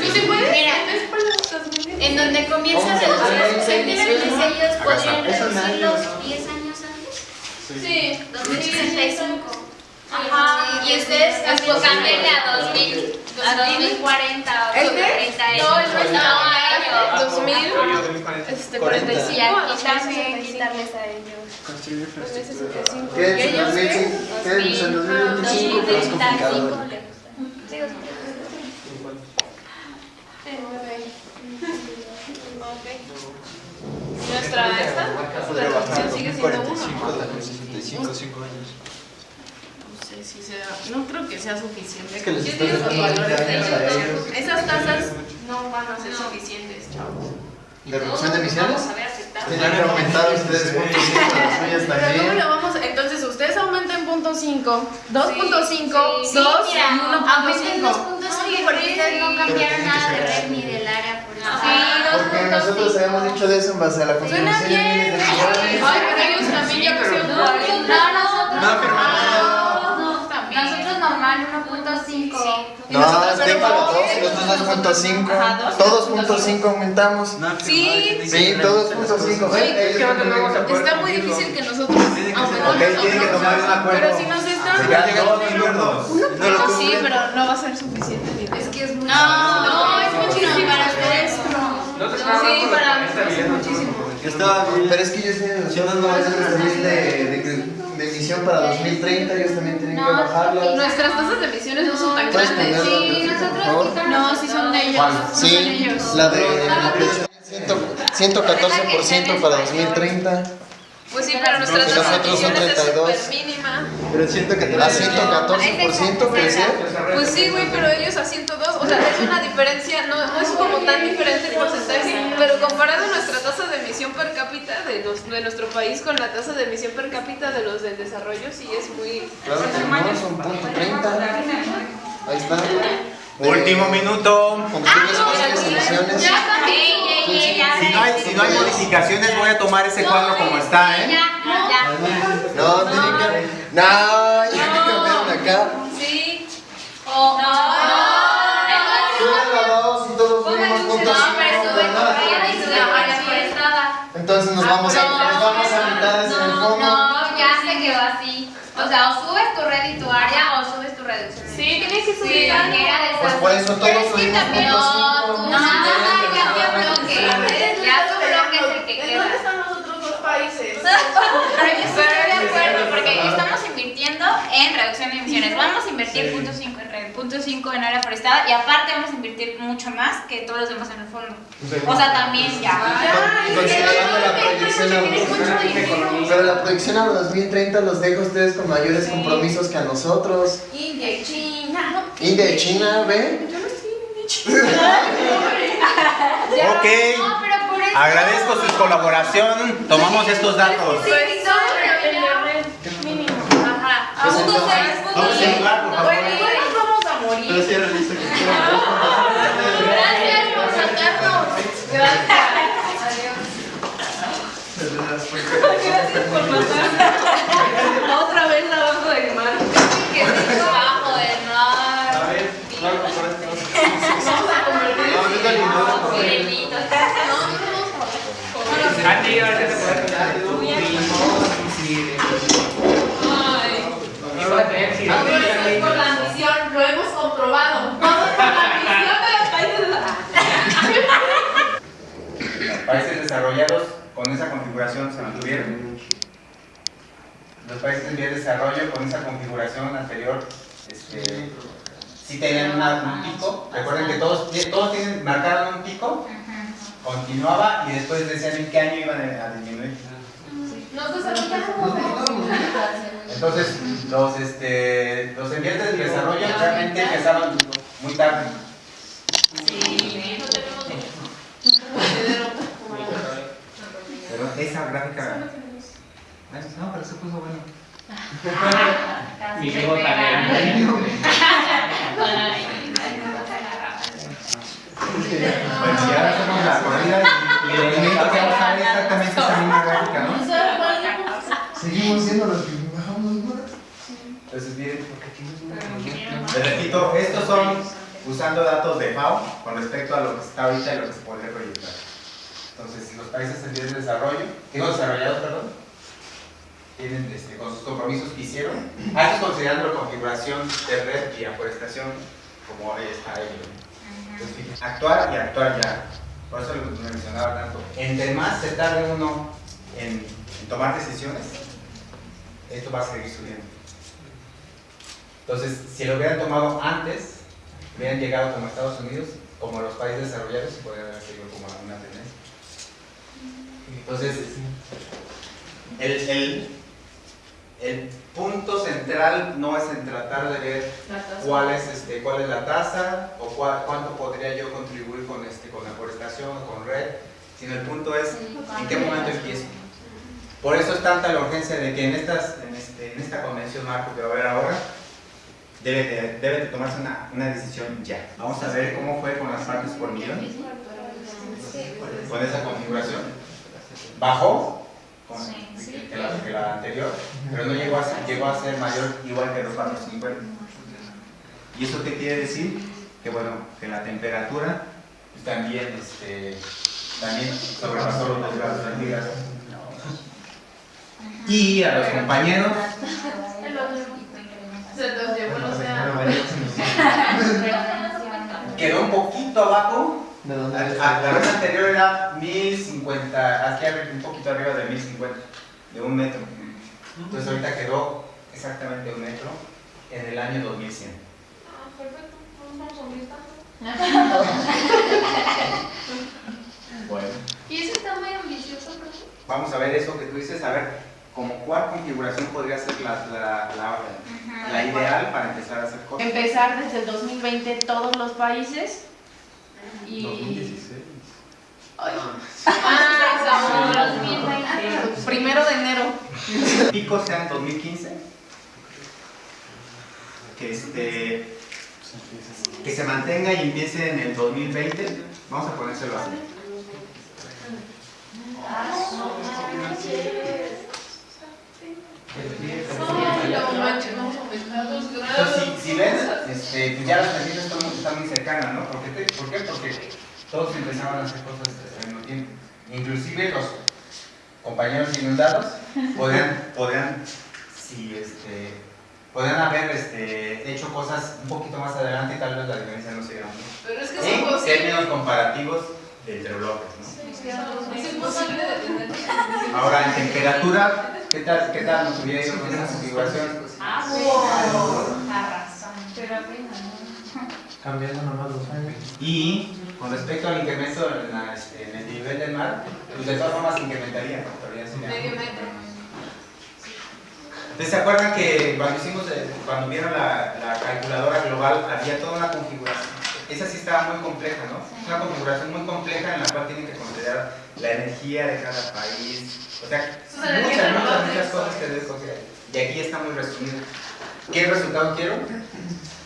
¿Tú sí puedes? Mira, Es para los 2020. En donde comienza a reducir ellos podrían Eso reducir nadie. los 10 años antes. Sí. 2065. Ajá. Y ustedes pues cámbienle a 2000, a 2040 o ¿Este? 2030. No, el nuestro. No, a ellos. 2000. Yo, 2040. Este, 40. 45. Y aquí ajá, también 65. quitarles a ellos. 65. ¿Qué es ¿Y en ellos qué? 2005? ¿Qué es en 2025? Pero es complicado. 2035 le gusta. Sí, o sea, Nuestra esta, la sigue siendo uno. 65, 5 años. No sé si sea, no creo que sea suficiente. Es que Yo digo dando que 20 años a ellos. esas tasas no van a ser suficientes, chavos. ¿De reducción de emisiones? Tienen que aumentar ustedes punto cinco las suyas Pero ¿cómo también. lo vamos? a- Entonces ustedes aumenten punto 5, 2.5, Sí, 2 mira, y aumenten 1.5. 2.5 porque ustedes no cambiaron nada de red ni eso. Porque nosotros habíamos dicho de eso en base a la Suena contribución de bien. miles de millones. Ay, pero ellos también ya pusieron 40. No, nosotros. No, pero- normal 1.5. No, déjalo dos, nosotros 2.5. Todos punto cinco aumentamos. Sí, Sí, todos punto cinco. Sí, es que no vamos a poder Está muy difícil que nosotros aumentemos Ok, tienen que tomar un acuerdo. Pero si nos están... Todos. No Sí, pero no va a ser suficiente. Es que es muy No, no, es muchísimo. para ustedes. Sí, para nosotros es muchísimo. Pero es que ellos tienen nosotros no van a también de, de, de emisión para 2030, ellos también tienen que No, bajarlas. Nuestras tasas de emisiones no son tan ¿Puedes grandes. ponerlo, Sí, por nosotros No, sí son de ellos. ¿Cuál? no son Sí, ellos. la de la ciento- 114% para 2030. Pues sí, pero nuestra emisiones es 32. súper mínima. Pero siento que A 114% crecer. Pues sí, güey, pero ellos a 102, o sea, es una diferencia, no, no es como tan diferente el porcentaje, pero comparado nuestra tasa de emisión per cápita de, los- de nuestro país con la tasa de emisión per cápita de los del desarrollo, sí es muy... Claro que no, son punto 30. Ahí está. Último minuto. Combustibles fósiles, emisiones. Ya, ey, ya. Si no, hay, si no hay modificaciones, voy a tomar ese cuadro como está, ¿eh? Ya, ya. No, que. No, ya que cambiaron acá. Sí. O, no, Suben la dos y todos No, forestada. Entonces nos vamos a, nos vamos a mitades en el No, fondo. no, ya se quedó así. O sea, o subes tu red y tu área o subes tu reducción. Sí, tienes que Sí, subir Pues por eso todos subimos No, cinco. no, ya tu bloque. Ya tu bloque es el que ¿En queda. dónde están los otros Pero [LAUGHS] yo estoy de acuerdo porque estamos invirtiendo en reducción de emisiones. Vamos a invertir punto 5 en red, punto 5 en área forestada y aparte vamos a invertir mucho más que todos los demás en el fondo. O sea, también ya. Con- Considerando la proyección a pero la proyección a 2030 los deja a ustedes con mayores compromisos que a nosotros. India y China. India y China, ¿ve? Ok. No, pero por eso. Agradezco su colaboración. Tomamos estos datos. Pues mínimo. Ajá. Pues Punto entonces, seis, punto vamos a seis. jugar, por favor. Bueno, igual nos vamos a morir. Pero sí era listo que Gracias por sacarnos. Gracias. Gracias por matarnos. Otra vez abajo del mar. Que es bajo del mar. A ver, claro, por esto. Santi, ahora te puedes por la ambición, lo hemos comprobado. Es por la ambición de los países. Los países desarrollados con esa configuración se mantuvieron. Los países en vías de desarrollo con esa configuración anterior este, sí tenían un pico. Recuerden que todos, todos tienen, marcaron un pico, continuaba y después decían en qué año iban a disminuir. Entonces, los, este, los en vías de desarrollo realmente empezaron muy tarde. Pero esa gráfica. No, pero se puso bueno. [LAUGHS] Mi primo también. [LAUGHS] [LAUGHS] Bueno, si ahora hacemos la corrida y, el elemento que vamos a ver exactamente esa misma gráfica, ¿no? Seguimos siendo los que bajamos más. Entonces, miren, les repito, estos son usando datos de FAO con respecto a lo que está ahorita y lo que se podría proyectar. Entonces, los países en vías de desarrollo, digo desarrollados, perdón, tienen este, con sus compromisos que hicieron, a esto considerando la configuración de red y aforestación como está ahí. Actuar y actuar ya. Por eso lo mencionaba tanto. Entre más se tarde uno en, tomar decisiones, esto va a seguir subiendo. Entonces, si lo hubieran tomado antes, hubieran llegado como Estados Unidos, como los países desarrollados, y podrían haber seguido como una tendencia. Entonces, el, el, el punto central no es en tratar de ver cuál es, este, cuál es la tasa o cuál- cuánto podría yo contribuir con, este, con la forestación o con red, sino el punto es en qué momento empiezo. Por eso es tanta la urgencia de que en, estas, en, este, en esta convención marco que va a haber ahora, debe de, debe de tomarse una, una decisión ya. Vamos a ver cómo fue con las partes por millón, con esa configuración. Bajó con- que, la, que la anterior, pero no llegó a, ser, llegó a ser mayor igual que los 450. ¿Y eso qué quiere decir? Que bueno, que la temperatura también, este, también sobrepasó los 2 grados centígrados. Y a los compañeros Se los llevó el océano. quedó un poquito abajo. ¿De A- dónde a- La vez anterior era 1050, aquí un poquito arriba de 1050, de un metro. Entonces ahorita quedó exactamente un metro en el año 2100. Ah, perfecto. Vamos [LAUGHS] a. Bueno. Y eso está muy ambicioso, ¿no? Vamos a ver eso que tú dices, a ver, como cuál configuración podría ser la, la, la, la ideal para empezar a hacer cosas. Empezar desde el 2020 todos los países y... 2016. Ah, [LAUGHS] 2020. Primero de enero. [LAUGHS] Pico sea en 2015, que, este, que se mantenga y empiece en el 2020, vamos a ponérselo así. Ay, Entonces, si, si ven, este, pues ya las medidas están, están muy cercanas, ¿no? ¿Por qué, ¿Por qué? Porque todos empezaban a hacer cosas al mismo tiempo. Inclusive los compañeros inundados podrían, podrían, si, este, podrían haber este, hecho cosas un poquito más adelante y tal vez la diferencia no sería mucho. Pero es que En términos comparativos entre bloques, ¿no? Es imposible detener. Ahora, en temperatura, ¿qué tal, qué tal nos hubiera ido con esa configuración? Ah, wow. La razón. Pero Cambiando nomás los años. Y con respecto al incremento en, la- en el nivel del mar, pues de todas formas incrementaría, Medio metro. Entonces, ¿se acuerdan que cuando hicimos, el- cuando vieron la, la calculadora global, había toda una configuración? Esa sí estaba muy compleja, ¿no? Es una configuración muy compleja en la cual tienen que considerar la energía de cada país, o sea, muchas, muchas, muchas cosas que debes considerar. Y aquí está muy resumido. ¿Qué resultado quiero?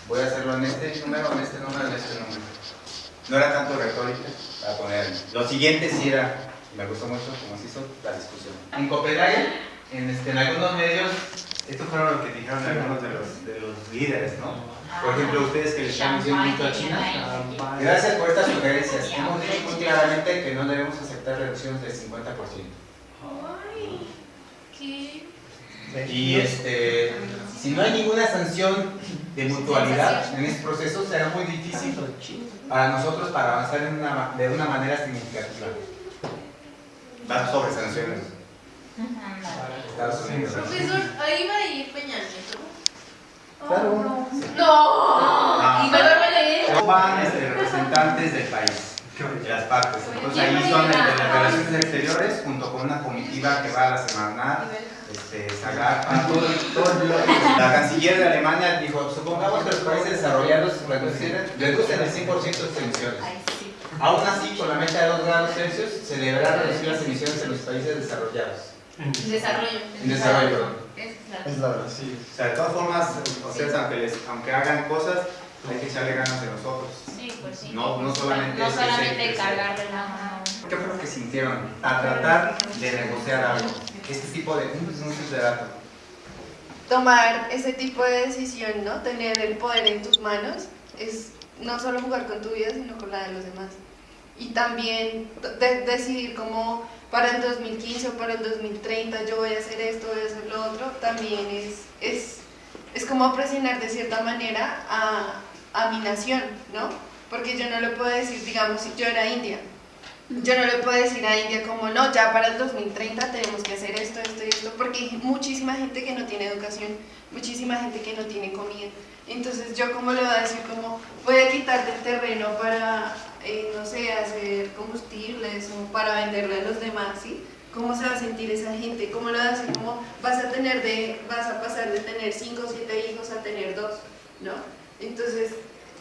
Voy a hacerlo en este número, en este número, en este número. No era tanto retórica para poner. Lo siguiente sí era, me gustó mucho cómo se hizo la discusión. En Copenhague, en, este, en algunos medios, esto fueron lo que dijeron algunos de los, de los líderes, ¿no? Por ejemplo, ustedes que le están diciendo mucho a China. Gracias por estas sugerencias. Hemos dicho muy claramente que no debemos aceptar aceptar reducciones del 50%. Ay, ¿qué? Y este, si no hay ninguna sanción de mutualidad en este proceso, será muy difícil para nosotros para avanzar en una- de una manera significativa. Va sobre sanciones. Estados Unidos. Profesor, ahí va a ir Peña Nieto. Claro. No. Ah. ¿Y me va a leer? Van este, representantes del país, de las partes. Entonces ahí son de las relaciones exteriores junto con una comitiva que va a la semana, este, Zagarpa, todo, todo el bloque. La canciller de Alemania dijo, supongamos que los países desarrollados reducen, reducen el 100% de sus emisiones. Aún así, con la meta de 2 grados Celsius, se deberá reducir las emisiones en los países desarrollados. Desarrollo. En desarrollo, perdón. Es la verdad, sí. O sea, de todas formas, ustedes aunque, les, aunque hagan cosas, hay que echarle ganas de nosotros. Sí, pues sí. No, no solamente No solamente cargarle la mano. ¿Qué fue lo que sintieron a tratar de negociar algo? Este tipo de... Un, un simple dato. tomar ese tipo de decisión, ¿no? Tener el poder en tus manos es no solo jugar con tu vida, sino con la de los demás. Y también de- decidir cómo para el 2015 o para el 2030 yo voy a hacer esto, voy a hacer lo otro, también es, es, es como presionar de cierta manera a, a mi nación, ¿no? Porque yo no le puedo decir, digamos, si yo era India, yo no le puedo decir a India como, no, ya para el 2030 tenemos que hacer esto, esto y esto, porque hay muchísima gente que no tiene educación, muchísima gente que no tiene comida. Entonces, yo cómo le voy a decir como, voy a quitar del terreno para, eh, no sé, hacer combustibles o para venderle a los demás, ¿sí? ¿Cómo se va a sentir esa gente? ¿Cómo le va a decir como, vas a tener de, vas a pasar de tener 5 o 7 hijos a tener dos, ¿no? Entonces,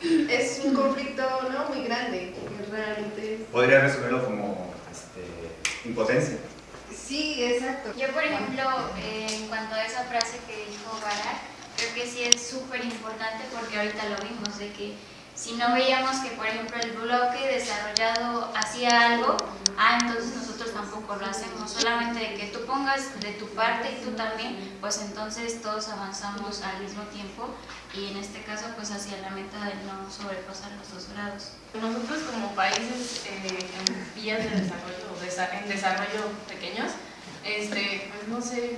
es un conflicto, ¿no? Muy grande, que realmente... Podría resolverlo como este, impotencia. Sí, exacto. Yo, por ejemplo, eh, en cuanto a esa frase que dijo Barak, creo que sí es súper importante porque ahorita lo vimos, de que si no veíamos que, por ejemplo, el bloque desarrollado hacía algo, ah, entonces nosotros tampoco lo hacemos. Solamente de que tú pongas de tu parte y tú también, pues entonces todos avanzamos al mismo tiempo y en este caso, pues hacia la meta de no sobrepasar los dos grados. Nosotros como países eh, en vías de desarrollo, en desarrollo pequeños, este, pues no sé,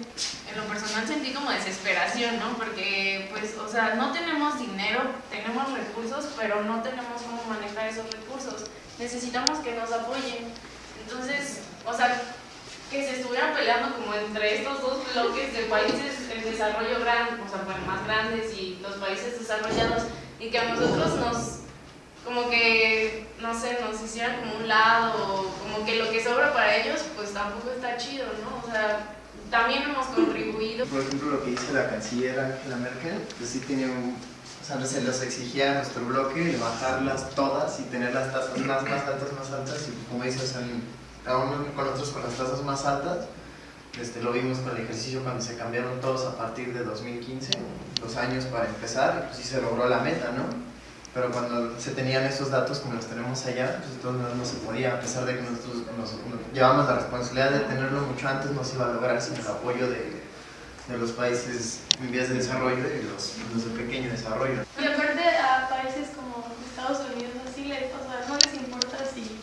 en lo personal sentí como desesperación, ¿no? Porque, pues, o sea, no tenemos dinero, tenemos recursos, pero no tenemos cómo manejar esos recursos. Necesitamos que nos apoyen. Entonces, o sea, que se estuvieran peleando como entre estos dos bloques de países en desarrollo grande, o sea, bueno, más grandes y los países desarrollados, y que a nosotros nos, como que, no sé, nos hicieran como un lado, o como que lo que sobra para ellos, pues tampoco está chido, ¿no? O sea, también hemos contribuido. Por ejemplo, lo que dice la canciller Angela Merkel, pues sí tenía un... O sea, se los exigía a nuestro bloque bajarlas todas y tener las tasas más, más altas, más altas. Y como dices, aún con nosotros con las tasas más altas, este, lo vimos con el ejercicio cuando se cambiaron todos a partir de 2015, los años para empezar, y pues sí se logró la meta, ¿no? Pero cuando se tenían esos datos como los tenemos allá, pues entonces no se podía, a pesar de que nosotros nos, nos llevamos la responsabilidad de tenerlo mucho antes, no se iba a lograr sin el apoyo de, de los países en vías de desarrollo y los, los de pequeño desarrollo. Y aparte a países como Estados Unidos, así les, o sea, no les importa si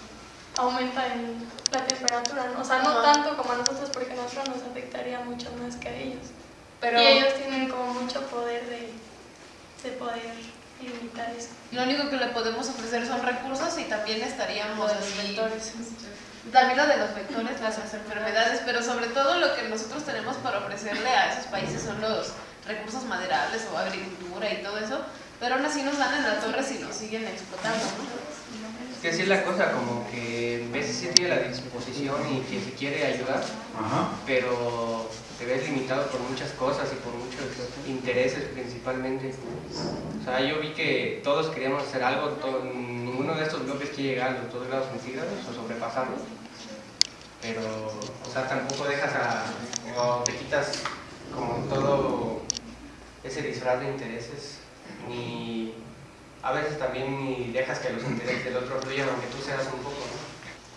aumenta el- la temperatura, ¿no? o sea, no tanto como a nosotros porque a nosotros nos afectaría mucho más que a ellos. Pero Y ellos tienen como mucho poder de, de poder limitar eso. lo único que le podemos ofrecer son recursos y también estaríamos los vectores. También lo de los vectores, las enfermedades, pero sobre todo lo que nosotros tenemos para ofrecerle a esos países son los recursos maderables o agricultura y todo eso, pero aún así nos dan en la torre si nos siguen explotando, ¿no? Que así es la cosa, como que veces sí tiene la disposición y que se quiere ayudar, Ajá. pero te ves limitado por muchas cosas y por muchos intereses principalmente. O sea, yo vi que todos queríamos hacer algo, ninguno de estos bloques quiere llegar a los 2 grados centígrados o sobrepasarlos, pero, o sea, tampoco dejas a, o te quitas como todo ese disfraz de intereses, ni a veces también dejas que los intereses del otro fluyan, aunque tú seas un poco, ¿no?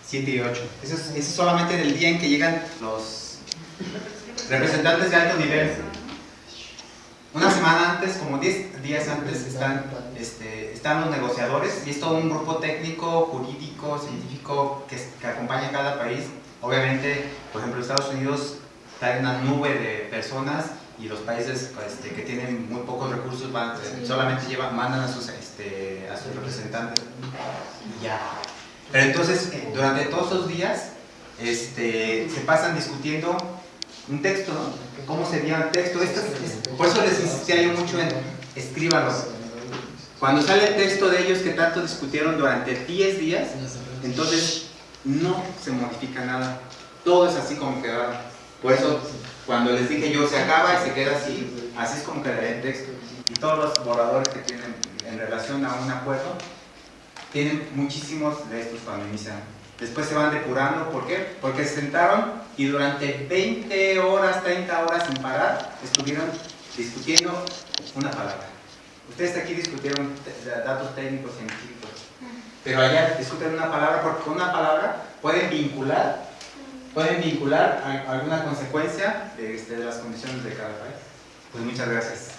7 y 8. Eso es, eso es solamente del día en que llegan los representantes de alto nivel. Una semana antes, como 10 días antes, están, este, están los negociadores y es todo un grupo técnico, jurídico, científico que, que acompaña a cada país. Obviamente, por ejemplo, Estados Unidos trae una nube de personas y los países este, que tienen muy pocos recursos van, solamente llevan, mandan a sus, este, a sus representantes y ya. Pero entonces, eh, durante todos esos días, este, se pasan discutiendo un texto, ¿no? ¿Cómo sería un texto? Esto es- por eso les insistía yo mucho en escríbanlo. Cuando sale el texto de ellos que tanto discutieron durante 10 días, entonces no se modifica nada. Todo es así como quedaron. Por eso, cuando les dije yo, se acaba y se queda así, así es como quedaría el texto. Y todos los borradores que tienen en relación a un acuerdo, tienen muchísimos de estos cuando inician. Después se van depurando, ¿por qué? Porque se sentaron y durante 20 horas, 30 horas sin parar, estuvieron discutiendo una palabra. Ustedes aquí discutieron datos técnicos, científicos, pero allá discuten una palabra porque con una palabra pueden vincular, pueden vincular a- alguna consecuencia de, este, de las condiciones de cada país. Pues muchas gracias.